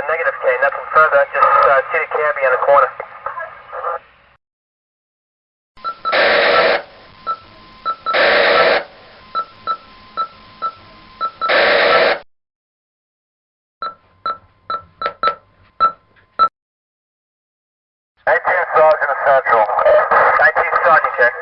Uh, negative K, nothing further, just uh, see the Camby on the corner. Central. 19 Sergeant, check.